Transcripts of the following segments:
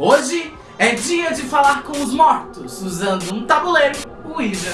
Hoje é dia de falar com os mortos, usando um tabuleiro, Ouija.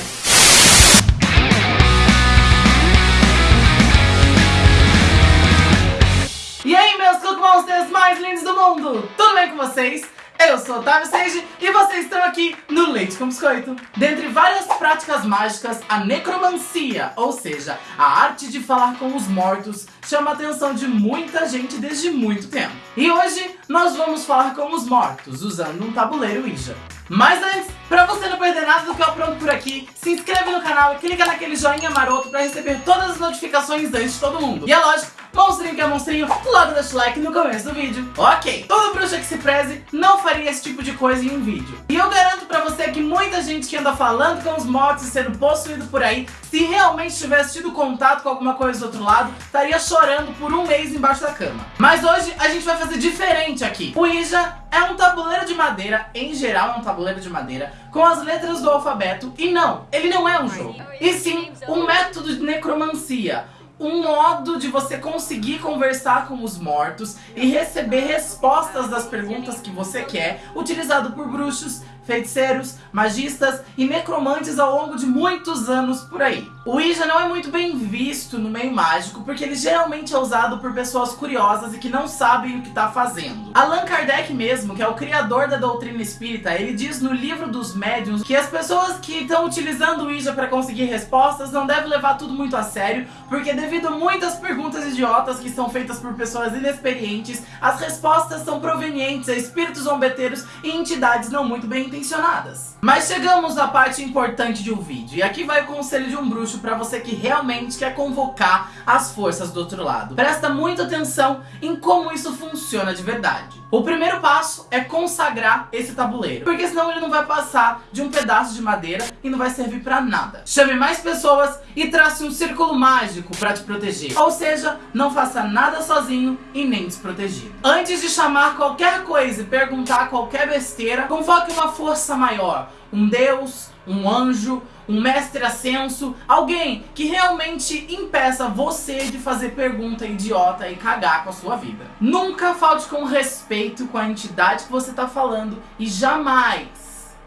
E aí, meus Cook Monsters mais lindos do mundo! Tudo bem com vocês? Eu sou Otávio Seiji e vocês estão aqui no Leite com Biscoito. Dentre várias práticas mágicas, a necromancia, ou seja, a arte de falar com os mortos, chama a atenção de muita gente desde muito tempo. E hoje nós vamos falar com os mortos, usando um tabuleiro Ouija. Mas antes, pra você não perder nada do que eu apronto por aqui, se inscreve no canal e clica naquele joinha maroto pra receber todas as notificações antes de todo mundo. E é lógico, monstrinho que é monstrinho, logo deixa o like no começo do vídeo. Ok, todo bruxa que se preze não faria esse tipo de coisa em um vídeo. E eu garanto pra você que muita gente que anda falando com os mortos e sendo possuído por aí, se realmente tivesse tido contato com alguma coisa do outro lado, estaria chorando por um mês embaixo da cama. Mas hoje a gente vai fazer diferente aqui. O Ija é um tabuleiro de madeira, em geral é um tabuleiro de madeira, com as letras do alfabeto. E não, ele não é um jogo. E sim, um método de necromancia. Um modo de você conseguir conversar com os mortos e receber respostas das perguntas que você quer, utilizado por bruxos, feiticeiros, magistas e necromantes ao longo de muitos anos por aí. O Ouija não é muito bem visto no meio mágico porque ele geralmente é usado por pessoas curiosas e que não sabem o que está fazendo. Allan Kardec mesmo, que é o criador da doutrina espírita, ele diz no livro dos médiuns que as pessoas que estão utilizando o Ouija para conseguir respostas não devem levar tudo muito a sério, porque devido a muitas perguntas idiotas que são feitas por pessoas inexperientes, as respostas são provenientes a espíritos zombeteiros e entidades não muito bem intencionadas. Mas chegamos à parte importante de um vídeo, e aqui vai o conselho de um bruxo para você que realmente quer convocar as forças do outro lado. Presta muita atenção em como isso funciona de verdade. O primeiro passo é consagrar esse tabuleiro, porque senão ele não vai passar de um pedaço de madeira e não vai servir pra nada. Chame mais pessoas e trace um círculo mágico pra te proteger. Ou seja, não faça nada sozinho e nem desprotegido. Antes de chamar qualquer coisa e perguntar qualquer besteira, convoque uma força maior, um deus, um anjo, um mestre ascenso, alguém que realmente impeça você de fazer pergunta idiota e cagar com a sua vida. Nunca falte com respeito com a entidade que você está falando e jamais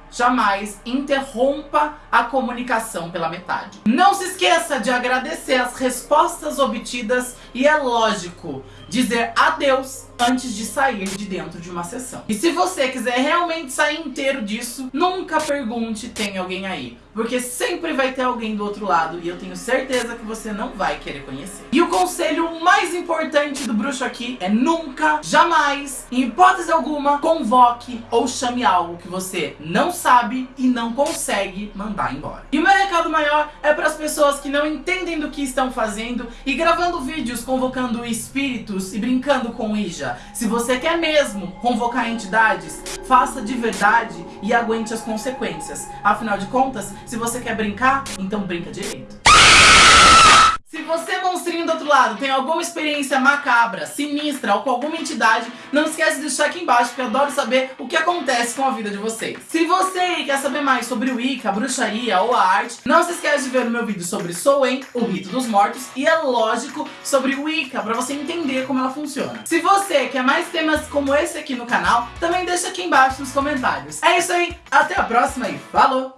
jamais interrompa a comunicação pela metade. Não se esqueça de agradecer as respostas obtidas e é lógico dizer adeus antes de sair de dentro de uma sessão. E se você quiser realmente sair inteiro disso, nunca pergunte tem alguém aí. Porque sempre vai ter alguém do outro lado e eu tenho certeza que você não vai querer conhecer. E o conselho mais importante do bruxo aqui é nunca, jamais, em hipótese alguma, convoque ou chame algo que você não sabe e não consegue mandar embora. E o meu recado maior é para as pessoas que não entendem do que estão fazendo e gravando vídeos convocando espíritos e brincando com Ija se você quer mesmo convocar entidades, faça de verdade e aguente as consequências. Afinal de contas, se você quer brincar, então brinca direito. Outro lado, tem alguma experiência macabra, sinistra ou com alguma entidade, não esquece de deixar aqui embaixo, porque eu adoro saber o que acontece com a vida de vocês. Se você quer saber mais sobre o Wicca, a bruxaria ou a arte, não se esquece de ver o meu vídeo sobre Soen, o rito dos mortos, e é lógico, sobre o Wicca, pra você entender como ela funciona. Se você quer mais temas como esse aqui no canal, também deixa aqui embaixo nos comentários. É isso aí, até a próxima e falou!